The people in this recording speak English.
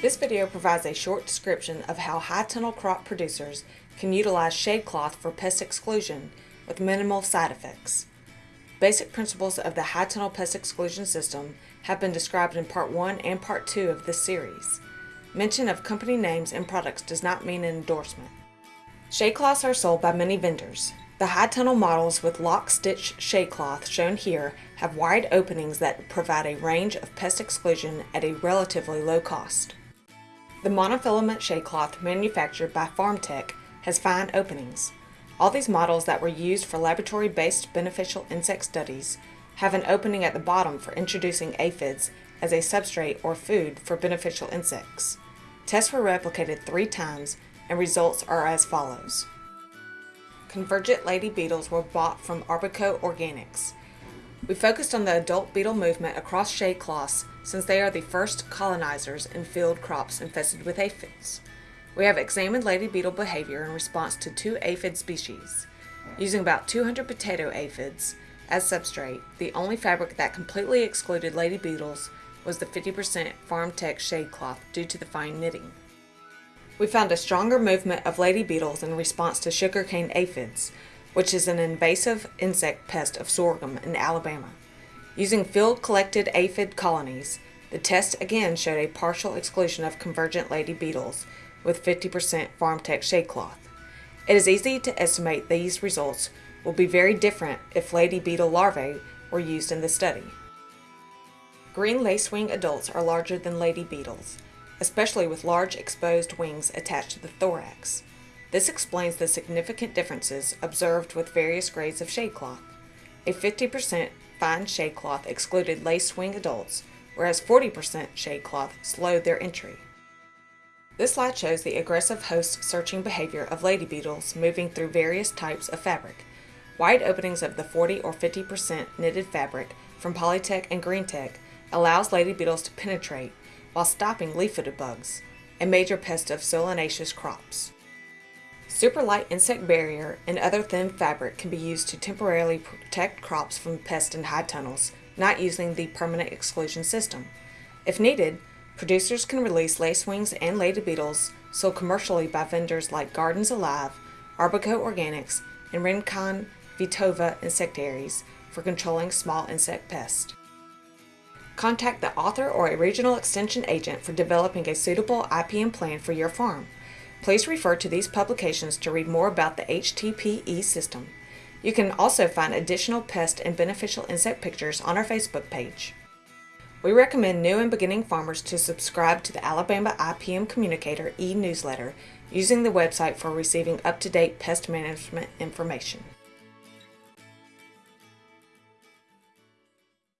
This video provides a short description of how high tunnel crop producers can utilize shade cloth for pest exclusion with minimal side effects. Basic principles of the high tunnel pest exclusion system have been described in part 1 and part 2 of this series. Mention of company names and products does not mean an endorsement. Shade cloths are sold by many vendors. The high tunnel models with lock stitch shade cloth shown here have wide openings that provide a range of pest exclusion at a relatively low cost. The monofilament shade cloth manufactured by FarmTek has fine openings. All these models that were used for laboratory-based beneficial insect studies have an opening at the bottom for introducing aphids as a substrate or food for beneficial insects. Tests were replicated three times and results are as follows. Convergent lady beetles were bought from Arbico Organics. We focused on the adult beetle movement across shade cloths since they are the first colonizers in field crops infested with aphids. We have examined lady beetle behavior in response to two aphid species. Using about 200 potato aphids as substrate, the only fabric that completely excluded lady beetles was the 50% FarmTek shade cloth due to the fine knitting. We found a stronger movement of lady beetles in response to sugarcane aphids, which is an invasive insect pest of sorghum in Alabama. Using field collected aphid colonies, the test again showed a partial exclusion of convergent lady beetles with 50% FarmTek shade cloth. It is easy to estimate these results will be very different if lady beetle larvae were used in the study. Green lacewing adults are larger than lady beetles, especially with large exposed wings attached to the thorax. This explains the significant differences observed with various grades of shade cloth. A 50% fine shade cloth excluded lacewing adults, whereas 40% shade cloth slowed their entry. This slide shows the aggressive host searching behavior of lady beetles moving through various types of fabric. Wide openings of the 40 or 50% knitted fabric from Polytech and Greentech allows lady beetles to penetrate while stopping leaf-footed bugs, a major pest of solanaceous crops. Superlight insect barrier and other thin fabric can be used to temporarily protect crops from pests in high tunnels, not using the permanent exclusion system. If needed, producers can release lacewings and lady beetles sold commercially by vendors like Gardens Alive, Arbico Organics, and Rincon Vitova Insectaries for controlling small insect pests. Contact the author or a regional extension agent for developing a suitable IPM plan for your farm. Please refer to these publications to read more about the HTPE system. You can also find additional pest and beneficial insect pictures on our Facebook page. We recommend new and beginning farmers to subscribe to the Alabama IPM Communicator e-newsletter using the website for receiving up-to-date pest management information.